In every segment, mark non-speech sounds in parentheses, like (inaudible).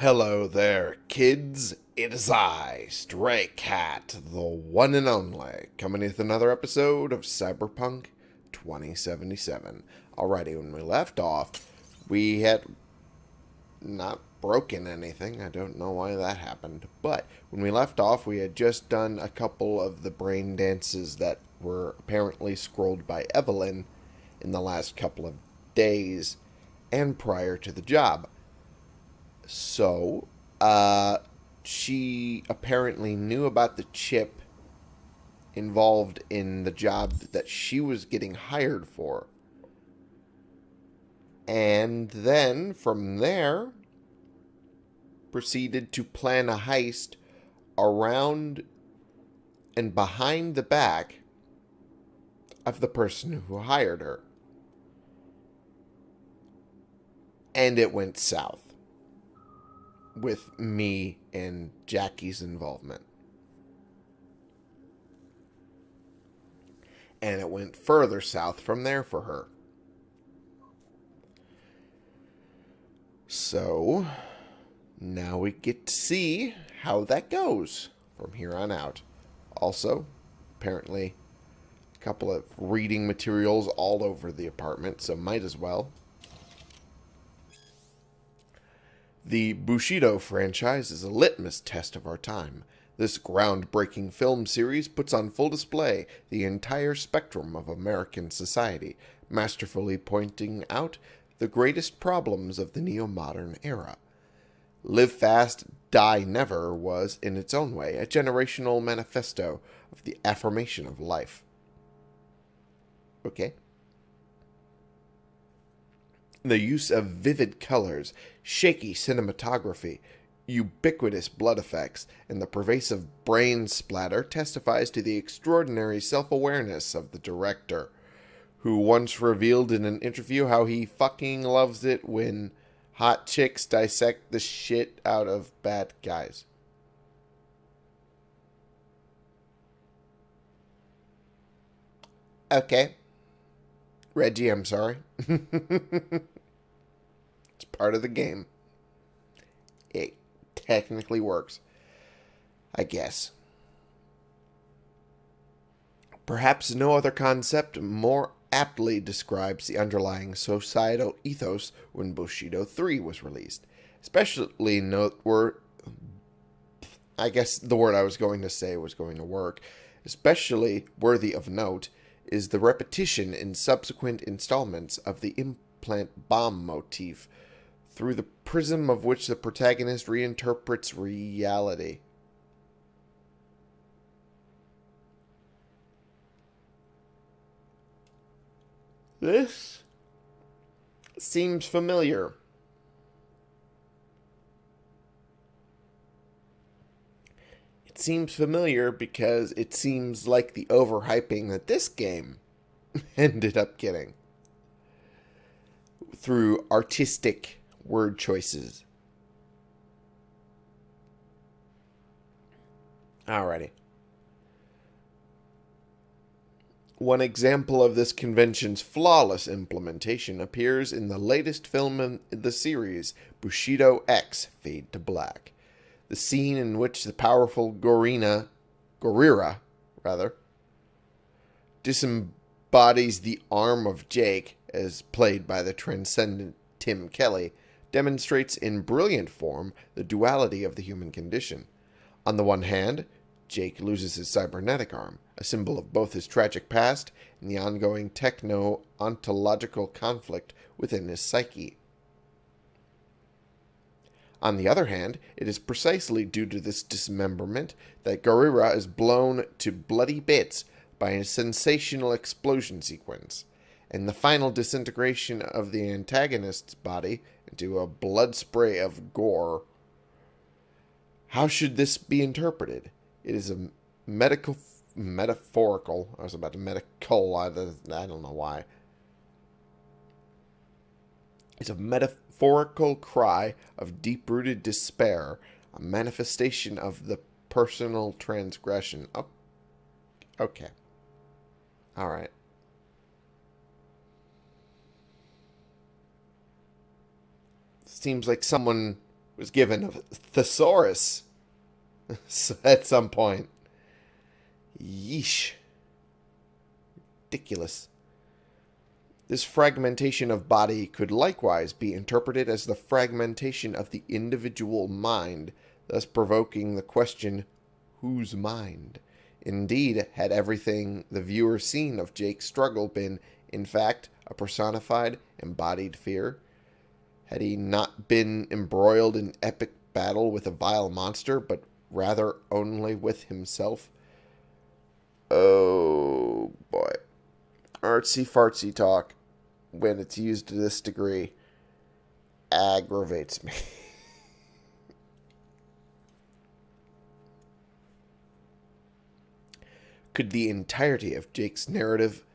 Hello there, kids. It is I, Stray Cat, the one and only, coming with another episode of Cyberpunk 2077. Alrighty, when we left off, we had not broken anything. I don't know why that happened. But when we left off, we had just done a couple of the brain dances that were apparently scrolled by Evelyn in the last couple of days and prior to the job. So, uh, she apparently knew about the chip involved in the job that she was getting hired for. And then from there, proceeded to plan a heist around and behind the back of the person who hired her. And it went south with me and Jackie's involvement. And it went further south from there for her. So, now we get to see how that goes from here on out. Also, apparently, a couple of reading materials all over the apartment, so might as well. The Bushido franchise is a litmus test of our time. This groundbreaking film series puts on full display the entire spectrum of American society, masterfully pointing out the greatest problems of the neo-modern era. Live Fast, Die Never was, in its own way, a generational manifesto of the affirmation of life. Okay? The use of vivid colors, shaky cinematography, ubiquitous blood effects, and the pervasive brain splatter testifies to the extraordinary self-awareness of the director, who once revealed in an interview how he fucking loves it when hot chicks dissect the shit out of bad guys. Okay. Reggie, I'm sorry. (laughs) Part of the game. It technically works. I guess. Perhaps no other concept more aptly describes the underlying societal ethos when Bushido 3 was released. Especially noteworthy. I guess the word I was going to say was going to work. Especially worthy of note is the repetition in subsequent installments of the implant bomb motif through the prism of which the protagonist reinterprets reality. This seems familiar. It seems familiar because it seems like the overhyping that this game (laughs) ended up getting through artistic word choices. Alrighty. One example of this convention's flawless implementation appears in the latest film in the series, Bushido X Fade to Black. The scene in which the powerful Gorina, Gorira, rather, disembodies the arm of Jake, as played by the transcendent Tim Kelly, demonstrates in brilliant form the duality of the human condition. On the one hand, Jake loses his cybernetic arm, a symbol of both his tragic past and the ongoing techno-ontological conflict within his psyche. On the other hand, it is precisely due to this dismemberment that Gorira is blown to bloody bits by a sensational explosion sequence, and the final disintegration of the antagonist's body into a blood spray of gore. How should this be interpreted? It is a medical, metaphorical, I was about to medical, I, I don't know why. It's a metaphorical cry of deep-rooted despair, a manifestation of the personal transgression. Oh, okay. All right. Seems like someone was given a thesaurus (laughs) at some point. Yeesh. Ridiculous. This fragmentation of body could likewise be interpreted as the fragmentation of the individual mind, thus provoking the question, whose mind? Indeed, had everything the viewer seen of Jake's struggle been, in fact, a personified, embodied fear? Had he not been embroiled in epic battle with a vile monster, but rather only with himself? Oh, boy. Artsy fartsy talk, when it's used to this degree, aggravates me. (laughs) Could the entirety of Jake's narrative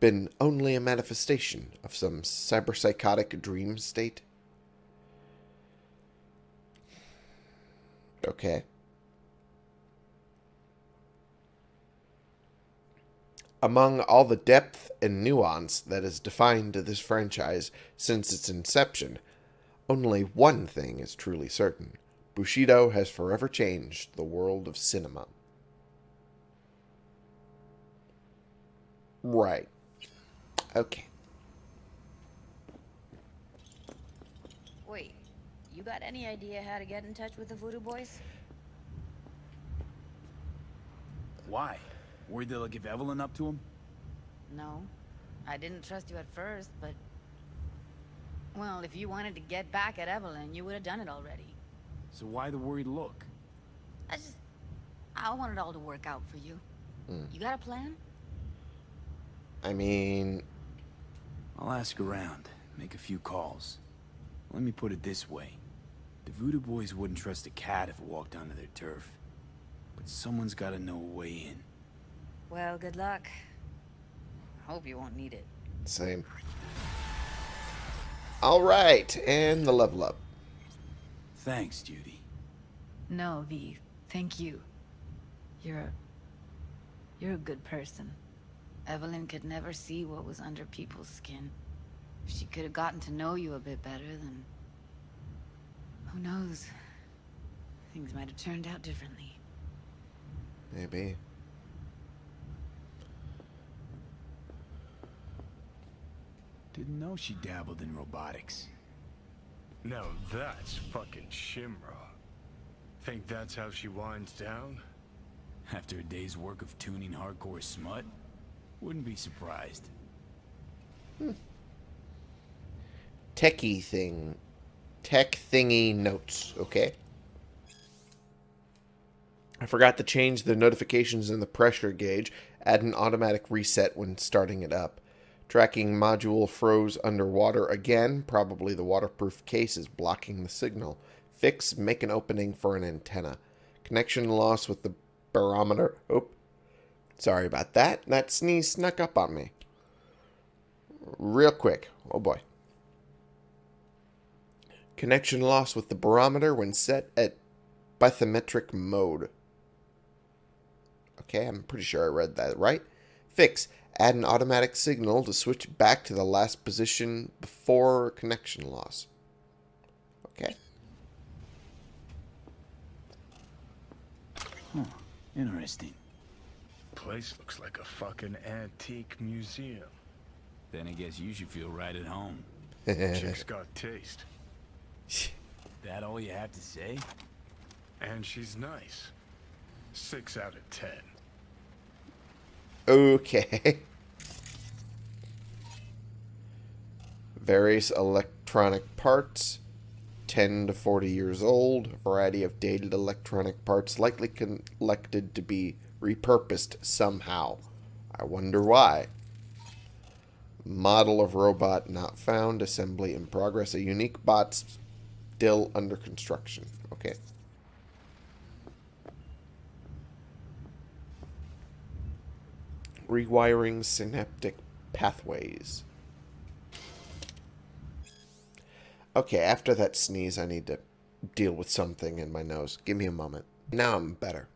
been only a manifestation of some cyberpsychotic dream state? Okay. Among all the depth and nuance that has defined this franchise since its inception, only one thing is truly certain. Bushido has forever changed the world of cinema. Right. Okay. Wait, you got any idea how to get in touch with the Voodoo Boys? Why? Worried they'll give Evelyn up to him? No. I didn't trust you at first, but... Well, if you wanted to get back at Evelyn, you would have done it already. So why the worried look? I just... I want it all to work out for you. Hmm. You got a plan? I mean, I'll ask around, make a few calls. Let me put it this way. The Voodoo Boys wouldn't trust a cat if it walked onto their turf. But someone's gotta know a way in. Well, good luck. Hope you won't need it. same. All right, and the level up. Thanks, Judy. No, V. Thank you. You're a... You're a good person. Evelyn could never see what was under people's skin. If she could have gotten to know you a bit better, then... Who knows? Things might have turned out differently. Maybe. Didn't know she dabbled in robotics. Now that's fucking Shimra. Think that's how she winds down? After a day's work of tuning hardcore smut? Wouldn't be surprised. Techie thing. Tech thingy notes, okay? I forgot to change the notifications in the pressure gauge. Add an automatic reset when starting it up. Tracking module froze underwater again. Probably the waterproof case is blocking the signal. Fix, make an opening for an antenna. Connection loss with the barometer. Oh, sorry about that. That sneeze snuck up on me. Real quick. Oh boy. Connection loss with the barometer when set at bathymetric mode. Okay, I'm pretty sure I read that right. Fix. Add an automatic signal to switch back to the last position before connection loss. Okay. Huh. Interesting. Place looks like a fucking antique museum. Then I guess you should feel right at home. Chick's (laughs) got taste. That all you have to say? And she's nice. Six out of ten. Okay. Various electronic parts, 10 to 40 years old, variety of dated electronic parts likely collected to be repurposed somehow. I wonder why. Model of robot not found, assembly in progress, a unique bot still under construction. Okay. rewiring synaptic pathways. Okay, after that sneeze, I need to deal with something in my nose. Give me a moment. Now I'm better.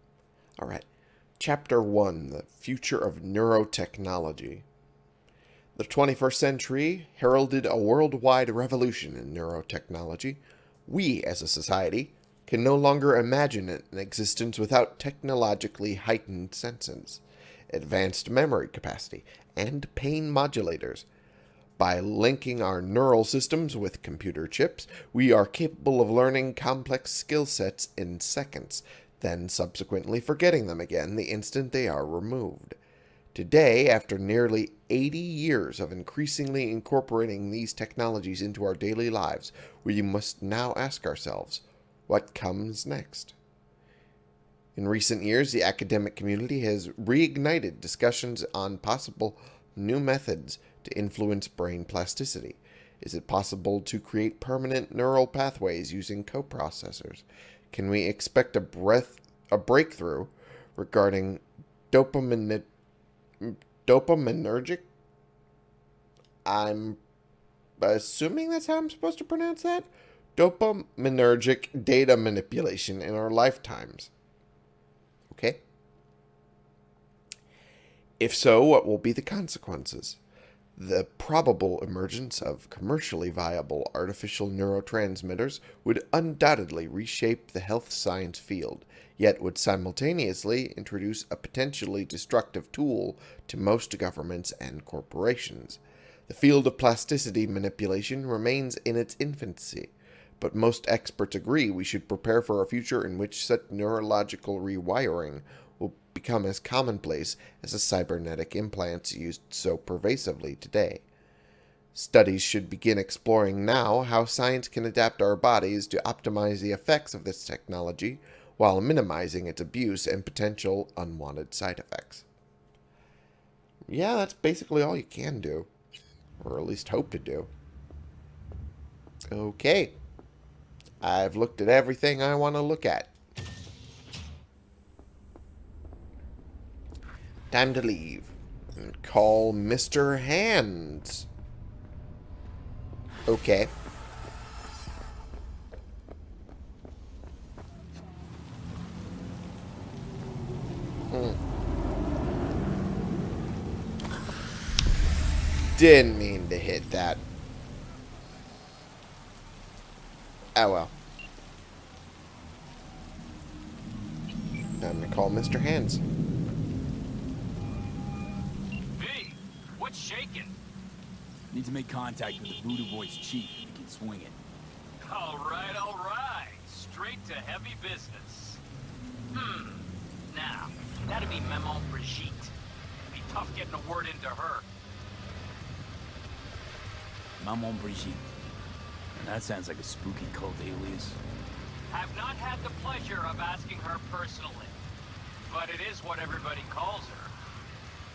All right. Chapter 1 The Future of Neurotechnology. The 21st century heralded a worldwide revolution in neurotechnology, We, as a society, can no longer imagine an existence without technologically heightened senses, advanced memory capacity, and pain modulators. By linking our neural systems with computer chips, we are capable of learning complex skill sets in seconds, then subsequently forgetting them again the instant they are removed. Today, after nearly 80 years of increasingly incorporating these technologies into our daily lives, we must now ask ourselves, what comes next? In recent years, the academic community has reignited discussions on possible new methods to influence brain plasticity. Is it possible to create permanent neural pathways using coprocessors? Can we expect a breath a breakthrough regarding dopamine dopaminergic I'm assuming that's how I'm supposed to pronounce that? Dopaminergic data manipulation in our lifetimes. Okay? If so, what will be the consequences? The probable emergence of commercially viable artificial neurotransmitters would undoubtedly reshape the health science field, yet would simultaneously introduce a potentially destructive tool to most governments and corporations. The field of plasticity manipulation remains in its infancy, but most experts agree we should prepare for a future in which such neurological rewiring will become as commonplace as the cybernetic implants used so pervasively today. Studies should begin exploring now how science can adapt our bodies to optimize the effects of this technology while minimizing its abuse and potential unwanted side effects. Yeah, that's basically all you can do. Or at least hope to do. Okay. I've looked at everything I want to look at. Time to leave. And call Mr. Hands. Okay. Hmm. Didn't mean to hit that. Oh well. Time to call Mr. Hands. What's shaking? Need to make contact with the Voodoo Boys chief if he can swing it. All right, all right. Straight to heavy business. Hmm. Now, that'd be Maman Brigitte. It'd Be tough getting a word into her. Maman Brigitte. That sounds like a spooky cult alias. Have not had the pleasure of asking her personally, but it is what everybody calls her.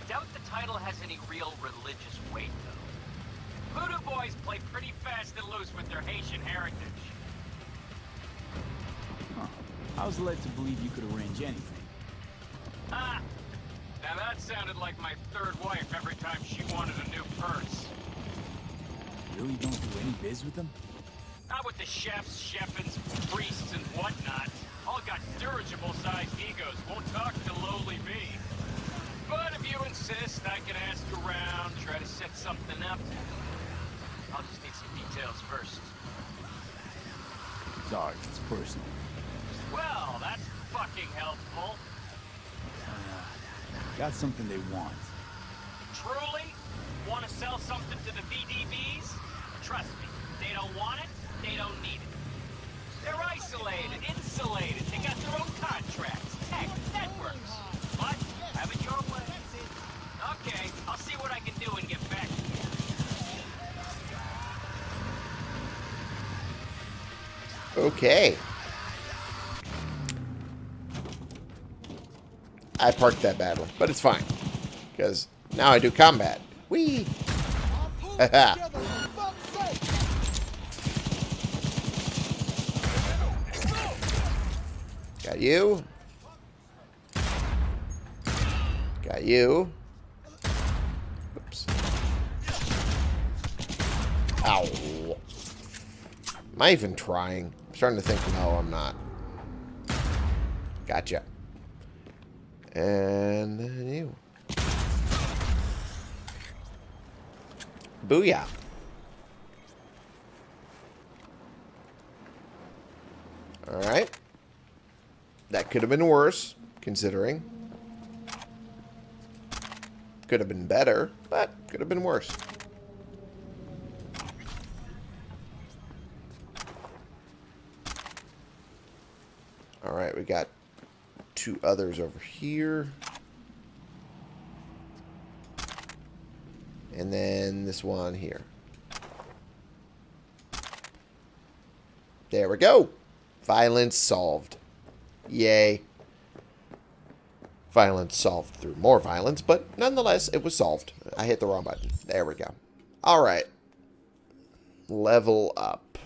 Doubt the title has any real religious weight, though. Voodoo boys play pretty fast and loose with their Haitian heritage. Huh. I was led to believe you could arrange anything. Ah! Now that sounded like my third wife every time she wanted a new purse. Really don't do any biz with them? Not with the chefs, chefins, priests, and whatnot. All got dirigible-sized egos, won't talk to lowly me. But if you insist, I can ask around, try to set something up. I'll just need some details first. Sorry, it's personal. Well, that's fucking helpful. Uh, got something they want. Truly? Want to sell something to the VDBs? Trust me, they don't want it, they don't need it. They're isolated, insulated, they got their own contracts, tech, networks. But, have it your way. Okay, I'll see what I can do and get back to you. Okay. I parked that badly, but it's fine. Because now I do combat. Whee! (laughs) Got you. Got you. Oops. Ow. Am I even trying? Starting to think, no, I'm not. Gotcha. And then you. Booyah. Alright. That could have been worse, considering. Could have been better, but could have been worse. Alright, we got two others over here. And then this one here. There we go. Violence solved. Yay. Violence solved through more violence, but nonetheless, it was solved. I hit the wrong button. There we go. Alright. Level up.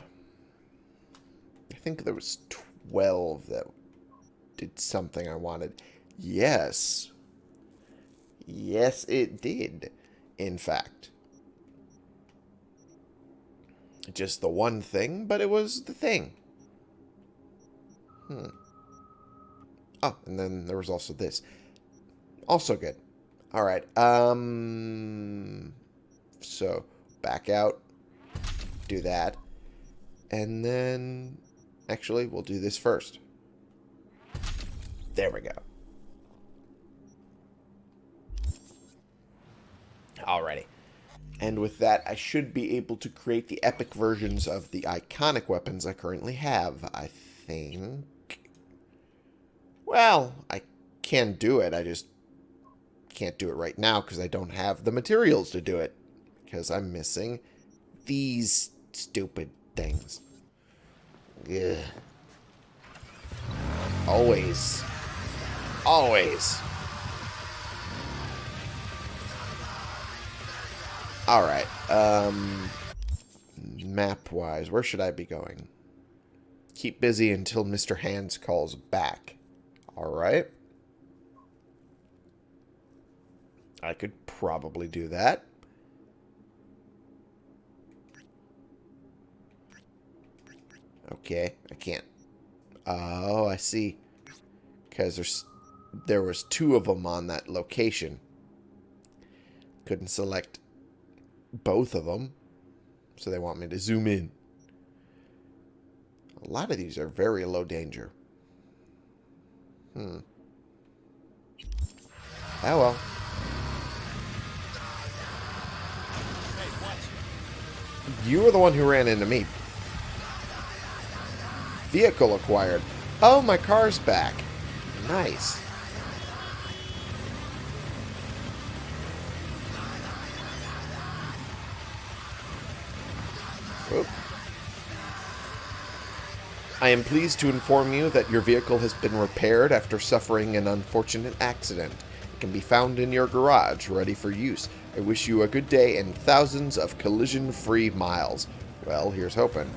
I think there was 12 that did something I wanted. Yes. Yes, it did, in fact. Just the one thing, but it was the thing. Hmm. Oh, and then there was also this. Also good. Alright, um... So, back out. Do that. And then... Actually, we'll do this first. There we go. Alrighty. And with that, I should be able to create the epic versions of the iconic weapons I currently have, I think. Well, I can do it. I just can't do it right now because I don't have the materials to do it. Because I'm missing these stupid things. Ugh. Always. Always. Alright. Um, Map-wise, where should I be going? Keep busy until Mr. Hands calls back. Alright. I could probably do that. Okay, I can't. Oh, I see. Because there's there was two of them on that location. Couldn't select both of them. So they want me to zoom in. A lot of these are very low danger. Hmm. Oh well. You were the one who ran into me. Vehicle acquired. Oh, my car's back. Nice. I am pleased to inform you that your vehicle has been repaired after suffering an unfortunate accident. It can be found in your garage, ready for use. I wish you a good day and thousands of collision-free miles. Well, here's hoping.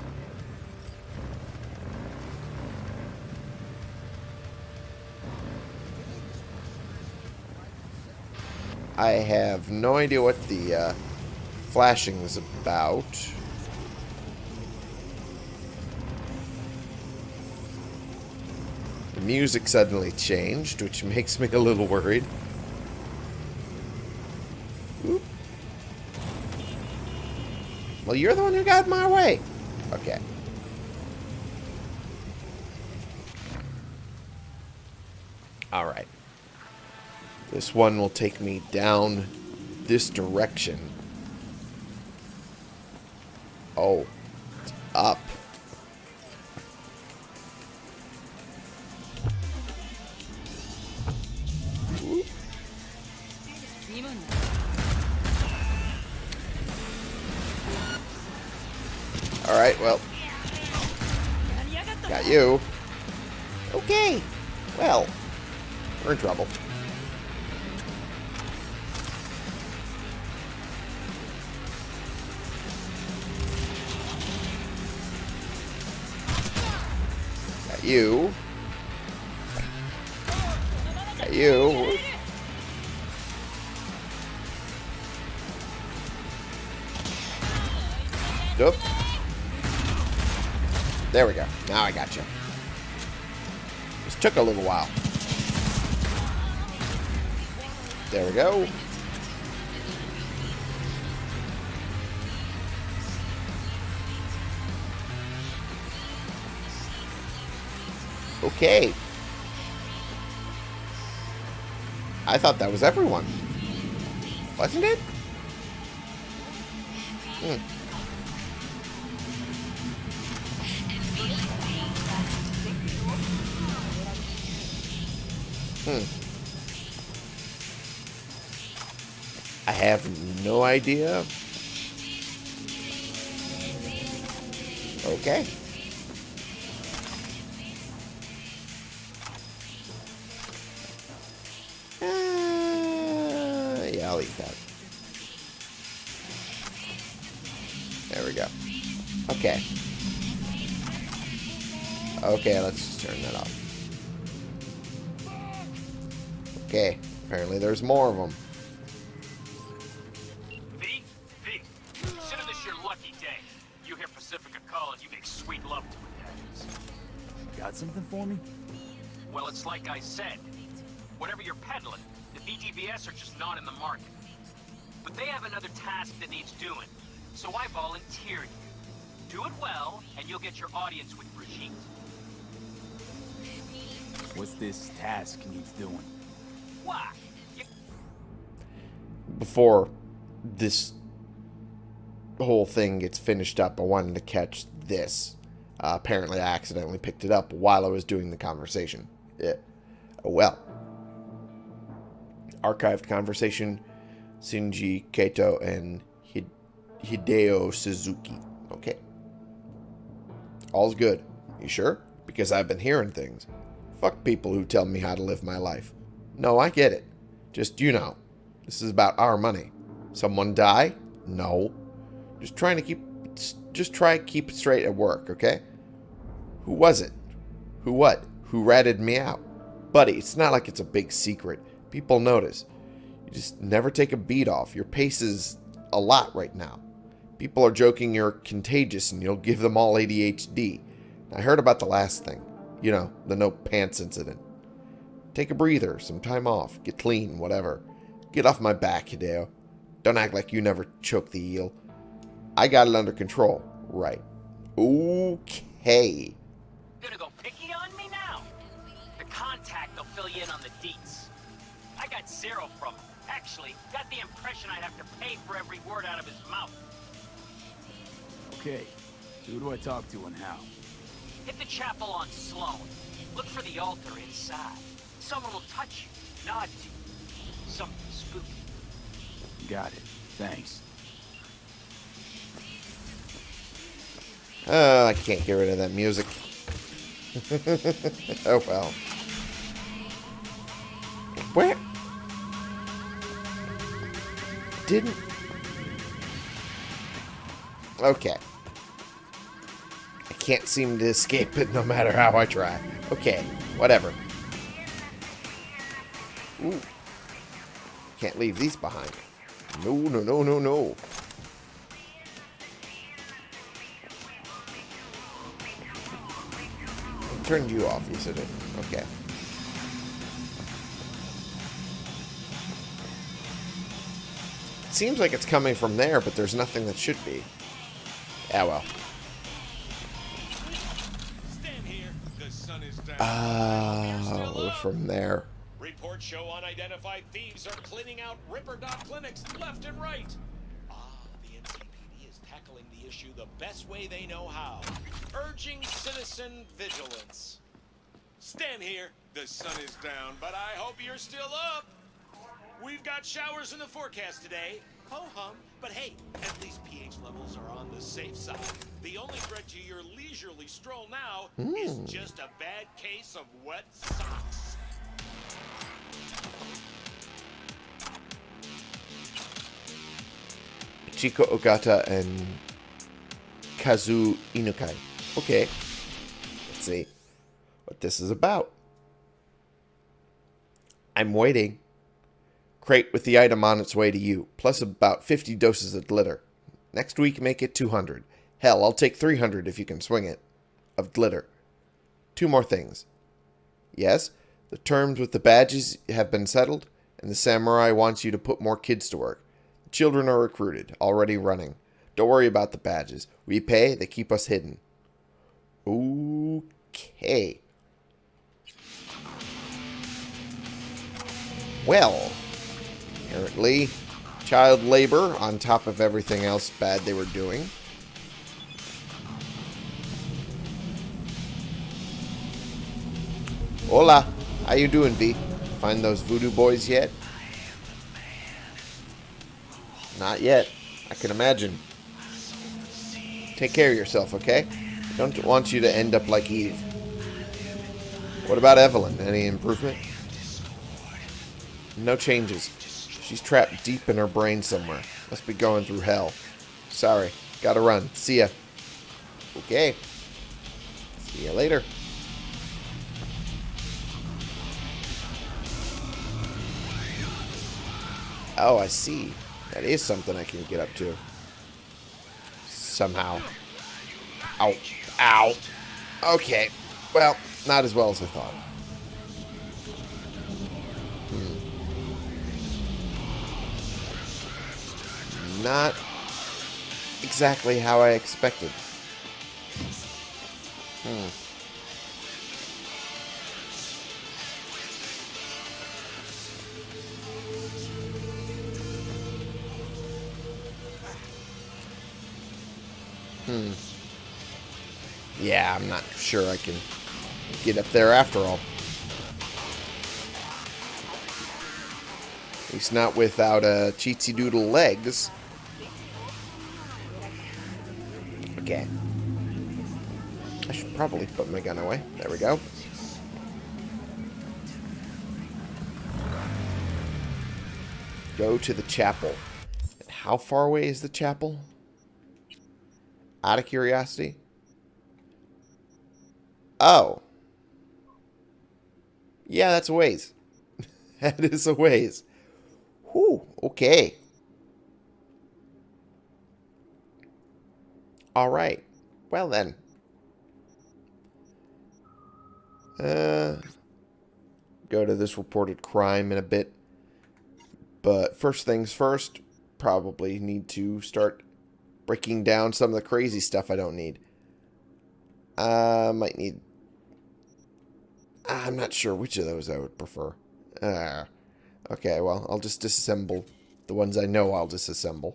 I have no idea what the uh, flashing is about. Music suddenly changed, which makes me a little worried. Oop. Well, you're the one who got my way. Okay. Alright. This one will take me down this direction. Oh. Okay. I thought that was everyone. Wasn't it? Hmm. Hmm. I have no idea. Okay. Yeah, that. There we go. Okay. Okay, let's just turn that off. Okay, apparently there's more of them. V? V. Consider this your lucky day. You hear Pacifica calling, you make sweet love to it. Got something for me? Well, it's like I said. Whatever you're peddling, the VDBs are just not in the market. But they have another task that needs doing, so I volunteer you. Do it well, and you'll get your audience with Brigitte. What's this task needs doing? Why? You Before this whole thing gets finished up, I wanted to catch this. Uh, apparently, I accidentally picked it up while I was doing the conversation. Yeah. Oh, well. Archived conversation Shinji Kato and Hideo Suzuki. Okay. All's good. You sure? Because I've been hearing things. Fuck people who tell me how to live my life. No, I get it. Just, you know, this is about our money. Someone die? No. Just trying to keep, just try keep it straight at work, okay? Who was it? Who what? Who ratted me out? Buddy, it's not like it's a big secret. People notice. You just never take a beat off. Your pace is a lot right now. People are joking you're contagious and you'll give them all ADHD. I heard about the last thing. You know, the no pants incident. Take a breather, some time off, get clean, whatever. Get off my back, Hideo. Don't act like you never choked the eel. I got it under control. Right. Okay. gonna go picky on me now? The contact will fill you in on the deets. I got zero from him. Actually, got the impression I'd have to pay for every word out of his mouth. Okay. Who do I talk to and how? Hit the chapel on Sloan. Look for the altar inside. Someone will touch you, nod to you. Something spooky. Got it. Thanks. Uh, I can't get rid of that music. (laughs) oh well. Where? Didn't. Okay. I can't seem to escape it no matter how I try. Okay, whatever. Ooh. Can't leave these behind. No, no, no, no, no. turned you off, you said it. Okay. Seems like it's coming from there, but there's nothing that should be. Yeah, well. Stanley here. The sun is down. Oh, from there. Reports show unidentified thieves are cleaning out ripperdoc clinics left and right. Ah, the NCPD is tackling the issue the best way they know how. Urging citizen vigilance. Stanley here. The sun is down, but I hope you're still up. We've got showers in the forecast today. Ho hum, but hey, at least pH levels are on the safe side. The only threat to your leisurely stroll now is hmm. just a bad case of wet socks. Chico Ogata and Kazu Inukai. Okay. Let's see what this is about. I'm waiting crate with the item on its way to you, plus about 50 doses of glitter. Next week, make it 200. Hell, I'll take 300 if you can swing it. Of glitter. Two more things. Yes, the terms with the badges have been settled, and the samurai wants you to put more kids to work. The children are recruited, already running. Don't worry about the badges. We pay, they keep us hidden. Okay. Well apparently, child labor on top of everything else bad they were doing. Hola. How you doing, V? Find those voodoo boys yet? Not yet. I can imagine. Take care of yourself, okay? Don't want you to end up like Eve. What about Evelyn? Any improvement? No changes. She's trapped deep in her brain somewhere. Must be going through hell. Sorry. Gotta run. See ya. Okay. See ya later. Oh, I see. That is something I can get up to. Somehow. Ow. Ow. Okay. Well, not as well as I thought. Not exactly how I expected. Hmm. Hmm. Yeah, I'm not sure I can get up there after all. At least not without a uh, cheatsy doodle legs. Okay. I should probably put my gun away. There we go. Go to the chapel. How far away is the chapel? Out of curiosity. Oh. Yeah, that's a ways. (laughs) that is a ways. Whew, okay. Alright. Well then. Uh, go to this reported crime in a bit. But first things first, probably need to start breaking down some of the crazy stuff I don't need. I uh, might need... I'm not sure which of those I would prefer. Uh, okay, well, I'll just disassemble the ones I know I'll disassemble.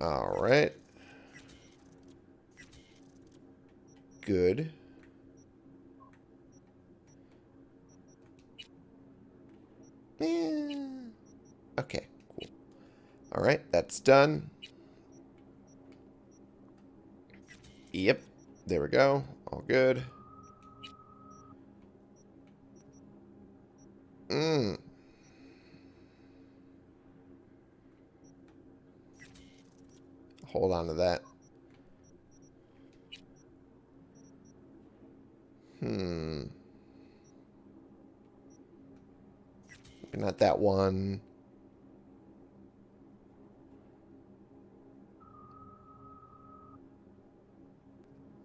Alright. Good. Yeah. Okay, cool. Alright, that's done. Yep, there we go. All good. Hold on to that. Hmm. Not that one.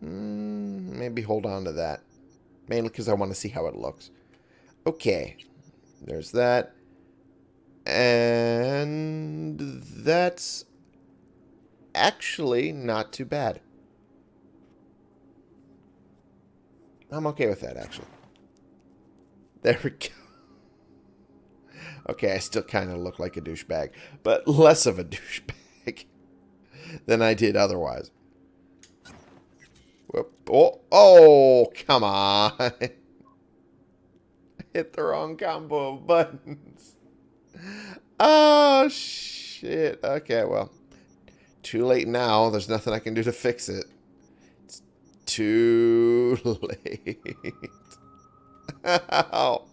Mm, maybe hold on to that. Mainly because I want to see how it looks. Okay. There's that. And that's actually not too bad. I'm okay with that, actually. There we go. (laughs) Okay, I still kind of look like a douchebag, but less of a (laughs) douchebag than I did otherwise. Whoop. Oh, oh, come on. (laughs) Hit the wrong combo of buttons. Oh, shit. Okay, well. Too late now. There's nothing I can do to fix it. It's too (laughs) late. (laughs)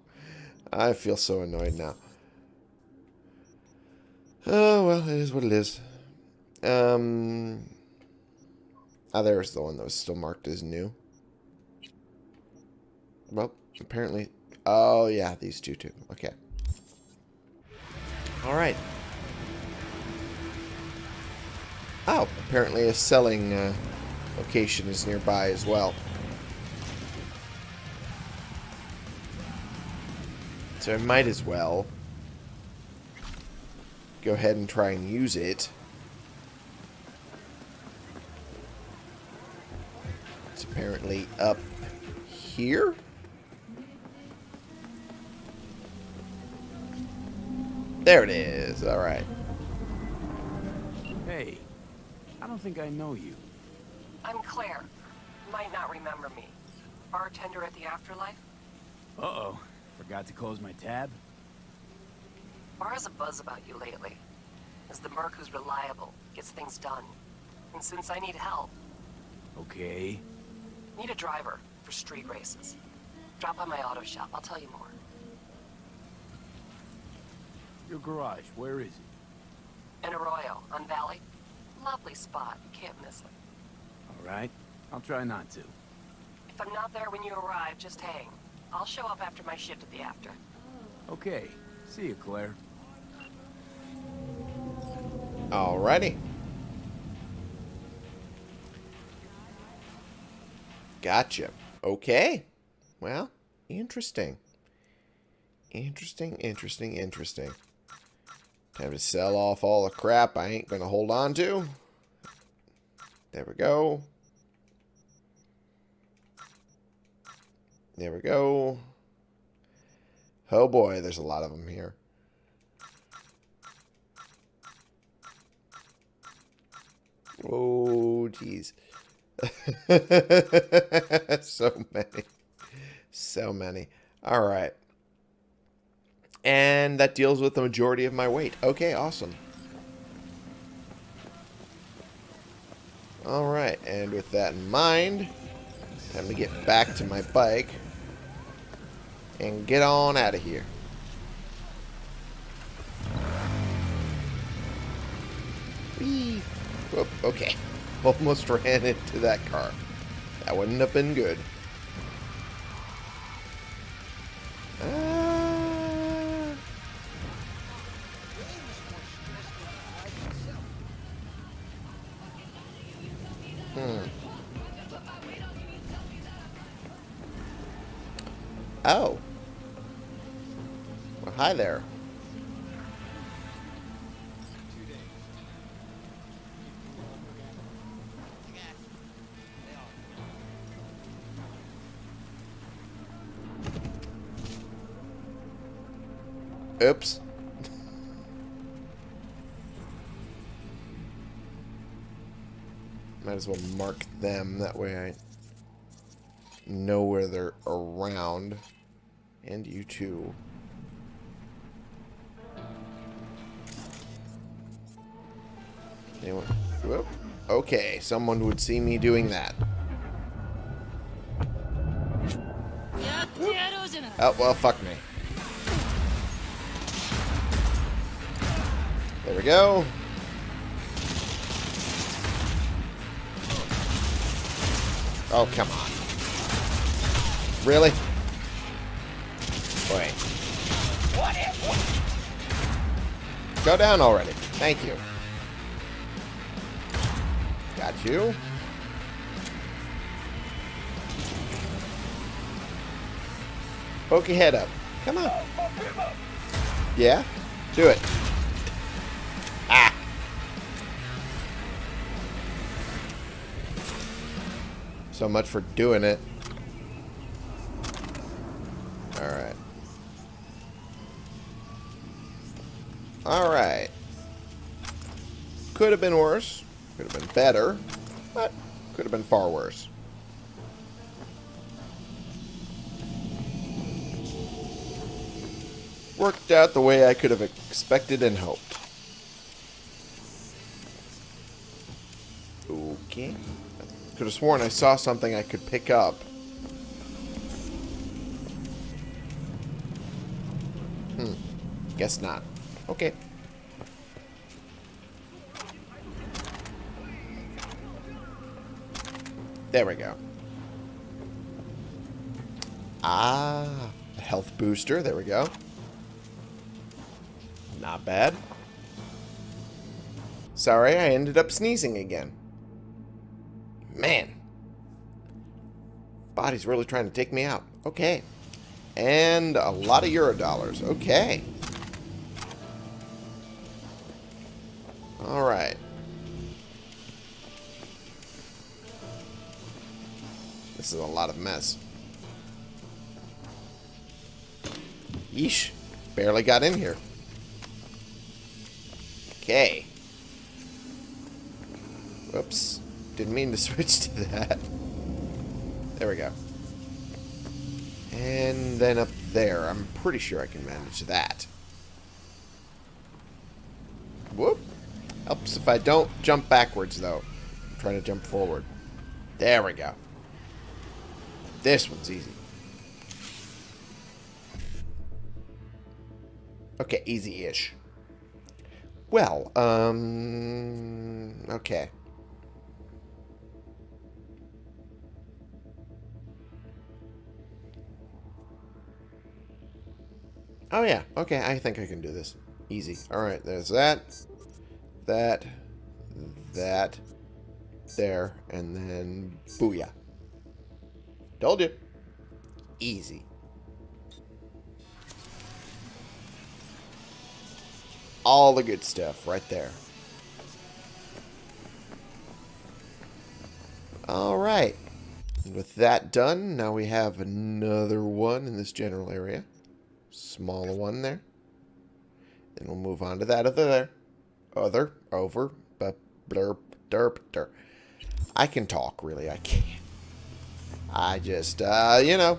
I feel so annoyed now. Oh, well, it is what it is. Um... Ah, there's the one that was still marked as new. Well, apparently... Oh, yeah, these two, too. Okay. Alright. Oh, apparently a selling uh, location is nearby as well. So I might as well go ahead and try and use it. It's apparently up here. There it is. All right. Hey, I don't think I know you. I'm Claire. Might not remember me. Bartender at the Afterlife? Uh-oh. Forgot to close my tab? Bar has a buzz about you lately. As the merc who's reliable, gets things done. And since I need help, Okay. need a driver for street races. Drop by my auto shop, I'll tell you more. Your garage, where is it? In Arroyo, on Valley. Lovely spot, can't miss it. All right. I'll try not to. If I'm not there when you arrive, just hang. I'll show up after my shift at the after. Okay. See you, Claire. Alrighty. Gotcha. Okay. Well, interesting. Interesting, interesting, interesting. Time to sell off all the crap I ain't gonna hold on to. There we go. There we go. Oh boy, there's a lot of them here. Oh, jeez. (laughs) so many. So many. All right. And that deals with the majority of my weight. Okay, awesome. All right, and with that in mind, time to get back to my bike and get on out of here. Whee! Whoop, okay. (laughs) Almost ran into that car. That wouldn't have been good. Uh, hmm. Oh. Well, hi there. Oops. Might as well mark them. That way I know where they're around. And you too. Anyone? Whoop. Okay, someone would see me doing that. Oh, well, fuck me. There we go. Oh, come on. Really? Wait. Go down already. Thank you. Got you. Poke your head up. Come on. Yeah? Do it. So much for doing it. Alright. Alright. Could have been worse. Could have been better. But could have been far worse. Worked out the way I could have expected and hoped. Could have sworn I saw something I could pick up. Hmm. Guess not. Okay. There we go. Ah, a health booster. There we go. Not bad. Sorry, I ended up sneezing again. Man. Body's really trying to take me out. Okay. And a lot of euro dollars. Okay. Alright. This is a lot of mess. Yeesh. Barely got in here. Okay. Whoops. Didn't mean to (laughs) switch to that. There we go. And then up there. I'm pretty sure I can manage that. Whoop. Helps if I don't jump backwards, though. I'm trying to jump forward. There we go. This one's easy. Okay, easy-ish. Well, um... Okay. Oh, yeah. Okay, I think I can do this. Easy. Alright, there's that. That. That. There. And then... Booyah. Told you. Easy. All the good stuff right there. Alright. With that done, now we have another one in this general area. Smaller one there. Then we'll move on to that other there. Other, over, but blurp, derp, derp. I can talk, really. I can't. I just, uh, you know,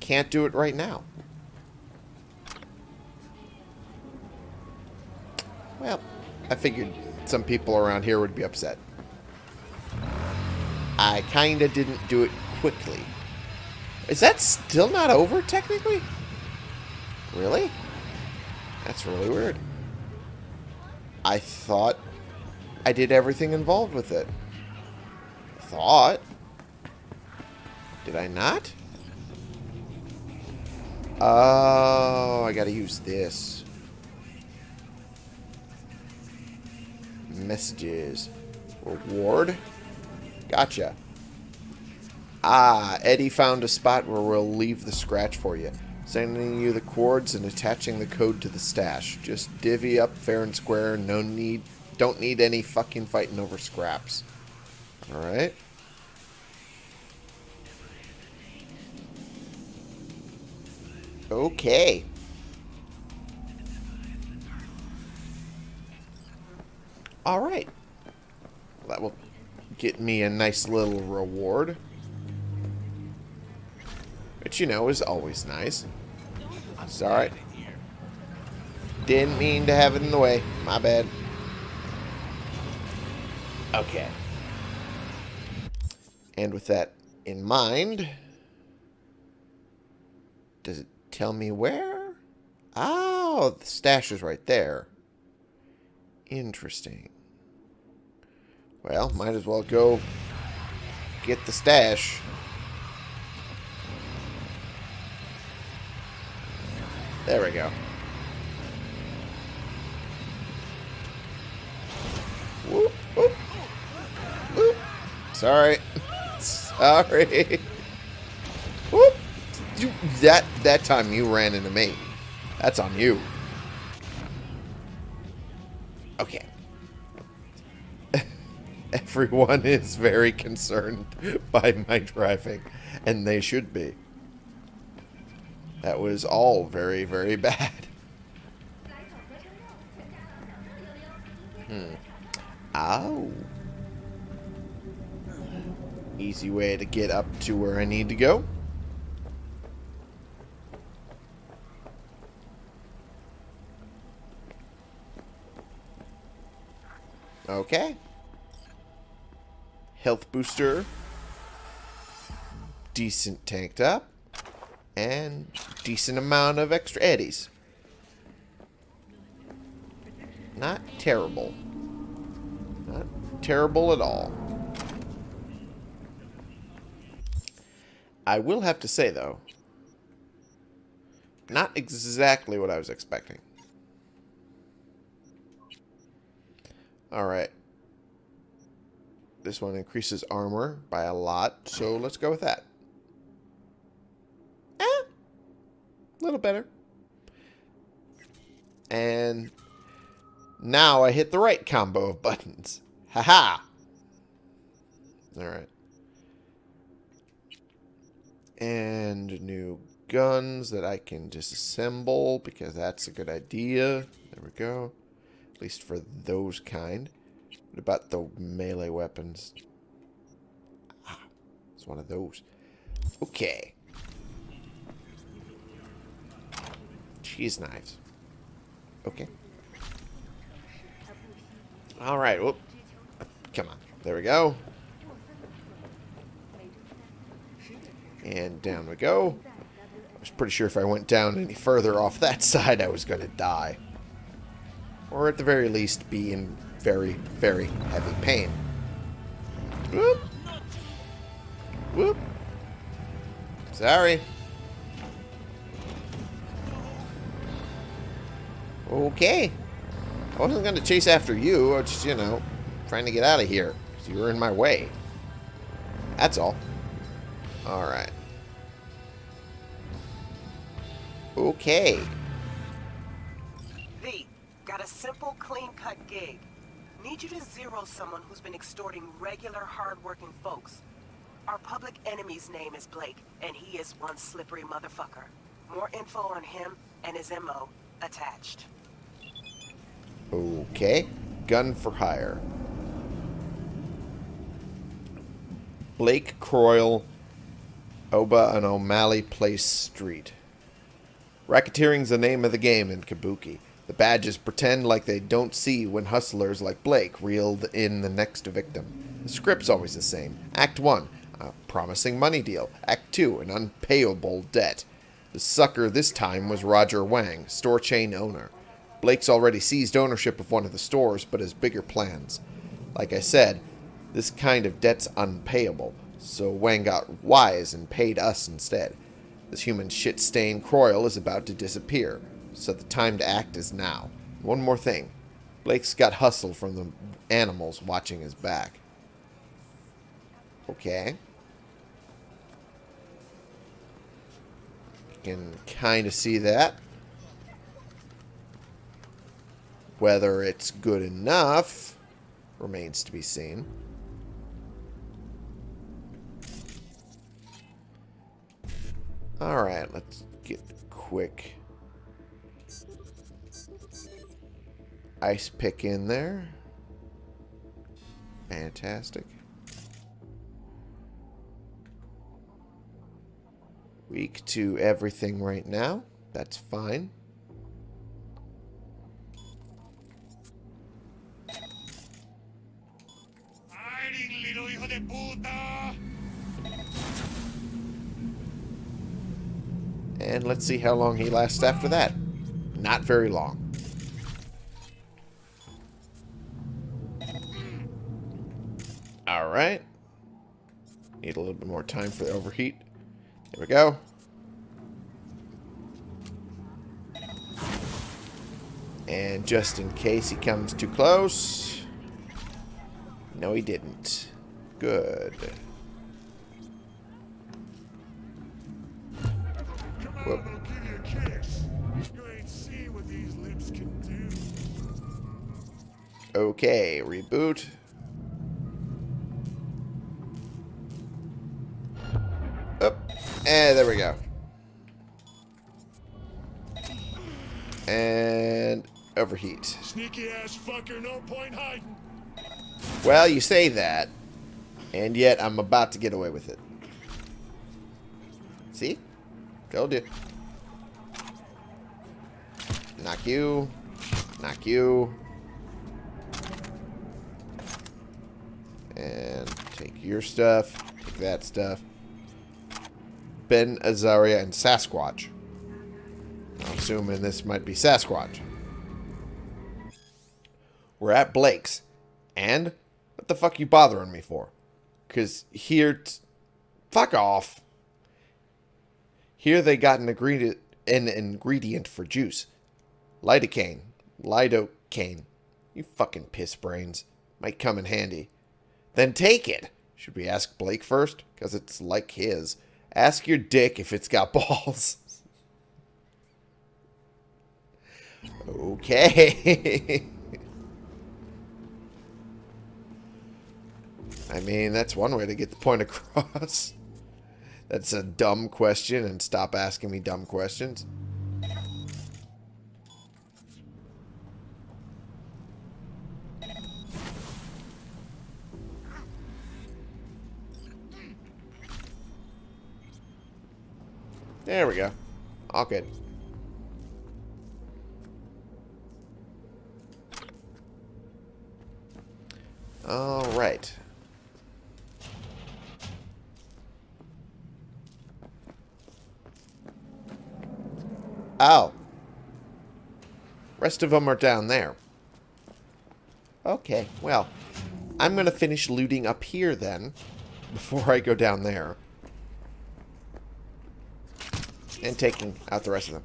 can't do it right now. Well, I figured some people around here would be upset. I kinda didn't do it quickly. Is that still not over, technically? Really? That's really weird. I thought I did everything involved with it. Thought. Did I not? Oh, I gotta use this. Messages. Reward? Gotcha. Ah, Eddie found a spot where we'll leave the scratch for you. Sending you the cords and attaching the code to the stash. Just divvy up fair and square. No need, don't need any fucking fighting over scraps. Alright. Okay. Alright. That will get me a nice little reward. Which, you know, is always nice. Sorry. Didn't mean to have it in the way. My bad. Okay. And with that in mind, does it tell me where? Oh, the stash is right there. Interesting. Well, might as well go get the stash. There we go. Whoop, whoop, whoop. Sorry. (laughs) Sorry. Whoop. You, that, that time you ran into me. That's on you. Okay. (laughs) Everyone is very concerned by my driving, and they should be. That was all very, very (laughs) bad. Hmm. Ow. Easy way to get up to where I need to go. Okay. Health booster. Decent tanked up. And decent amount of extra eddies. Not terrible. Not terrible at all. I will have to say, though, not exactly what I was expecting. Alright. This one increases armor by a lot, so let's go with that. Eh, a little better. And now I hit the right combo of buttons. (laughs) Haha! -ha. Alright. And new guns that I can disassemble because that's a good idea. There we go. At least for those kind. What about the melee weapons? Ah, it's one of those. Okay. Cheese knives. Okay. Alright, whoop. Come on. There we go. And down we go. I was pretty sure if I went down any further off that (laughs) side, I was going to die. Or at the very least, be in very, very heavy pain. Whoop. Whoop. Sorry. Okay. I wasn't going to chase after you. I was just, you know, trying to get out of here. Because you were in my way. That's all. Alright. Okay. V, got a simple, clean-cut gig. Need you to zero someone who's been extorting regular, hard-working folks. Our public enemy's name is Blake, and he is one slippery motherfucker. More info on him and his MO attached. Okay. Gun for hire. Blake Croyle, Oba and O'Malley Place Street. Racketeering's the name of the game in Kabuki. The badges pretend like they don't see when hustlers like Blake reel in the next victim. The script's always the same. Act 1, a promising money deal. Act 2, an unpayable debt. The sucker this time was Roger Wang, store chain owner. Blake's already seized ownership of one of the stores, but has bigger plans. Like I said, this kind of debt's unpayable, so Wang got wise and paid us instead. This human shit-stained Croyle is about to disappear, so the time to act is now. One more thing. Blake's got hustle from the animals watching his back. Okay. Can kind of see that. Whether it's good enough remains to be seen. Alright, let's get quick ice pick in there. Fantastic. Weak to everything right now. That's fine. And let's see how long he lasts after that. Not very long. Alright. Need a little bit more time for the overheat. Here we go. And just in case he comes too close. No, he didn't. Good. Whoop. Okay, reboot. Up. And there we go. And overheat. Sneaky ass fucker, no point hiding. Well, you say that, and yet I'm about to get away with it. See? Told you. Knock you. Knock you. And take your stuff. Take that stuff. Ben, Azaria, and Sasquatch. I'm assuming this might be Sasquatch. We're at Blake's. And what the fuck you bothering me for? Because here... Fuck off. Here they got an ingredient, an ingredient for juice. Lidocaine. Lidocaine. You fucking piss brains. Might come in handy. Then take it. Should we ask Blake first? Because it's like his. Ask your dick if it's got (laughs) balls. okay. (laughs) I mean, that's one way to get the point (laughs) across. That's a dumb question, and stop asking me dumb questions. There we go. All good. All right. Oh. Rest of them are down there. Okay, well, I'm going to finish looting up here then, before I go down there. And taking out the rest of them.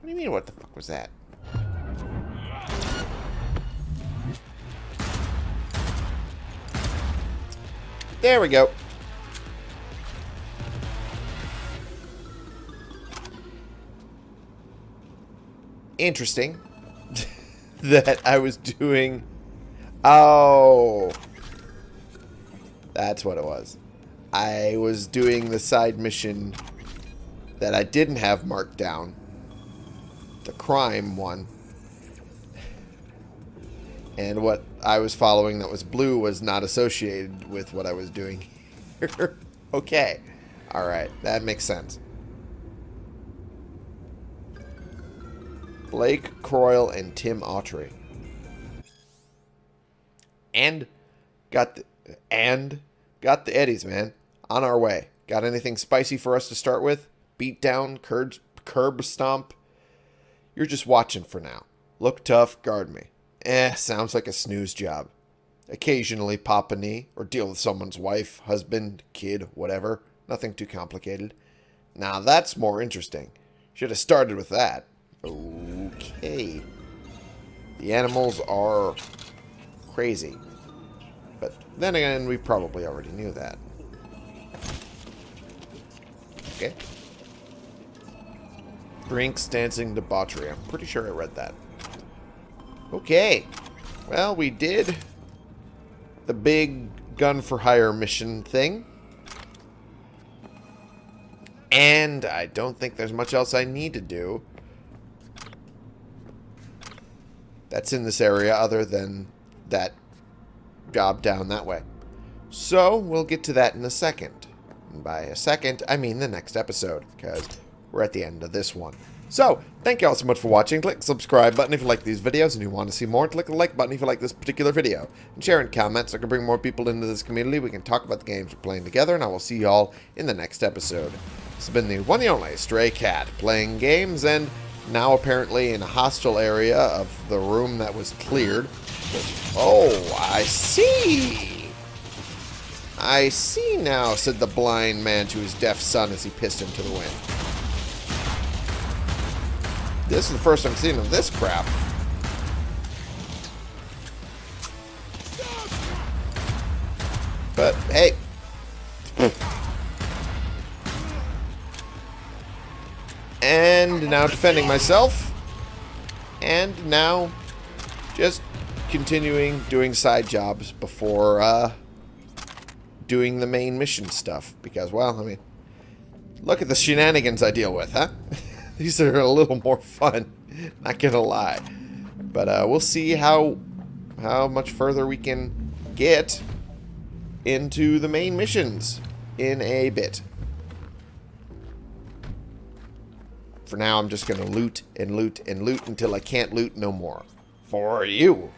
What do you mean, what the fuck was that? There we go. Interesting (laughs) that I was doing... Oh. That's what it was. I was doing the side mission that I didn't have marked down. The crime one. And what I was following that was blue was not associated with what I was doing (laughs) okay. Alright, that makes sense. Blake Croyle and Tim Autry. And got the and got the Eddies, man. On our way. Got anything spicy for us to start with? Beat down, curb, curb stomp. You're just watching for now. Look tough, guard me. Eh, sounds like a snooze job. Occasionally pop a knee or deal with someone's wife, husband, kid, whatever. Nothing too complicated. Now that's more interesting. Should have started with that. Okay. The animals are crazy. But then again, we probably already knew that. Okay. Drinks, dancing, debauchery. I'm pretty sure I read that. Okay. Well, we did the big gun for hire mission thing. And I don't think there's much else I need to do. That's in this area other than that job down that way. So, we'll get to that in a second. And by a second, I mean the next episode, because we're at the end of this one. So, thank you all so much for watching. Click the subscribe button if you like these videos and you want to see more. Click the like button if you like this particular video. And share and comment so I can bring more people into this community. We can talk about the games we're playing together, and I will see you all in the next episode. This has been the one and only Stray Cat, playing games and now apparently in a hostile area of the room that was cleared. Oh, I see! I see now, said the blind man to his deaf son as he pissed him to the wind. This is the first I'm seeing of this crap. But, hey. And now defending myself. And now just continuing doing side jobs before uh, doing the main mission stuff. Because, well, I mean, look at the shenanigans I deal with, huh? (laughs) These are a little more fun, not gonna lie. But uh, we'll see how how much further we can get into the main missions in a bit. For now, I'm just going to loot and loot and loot until I can't loot no more. For you.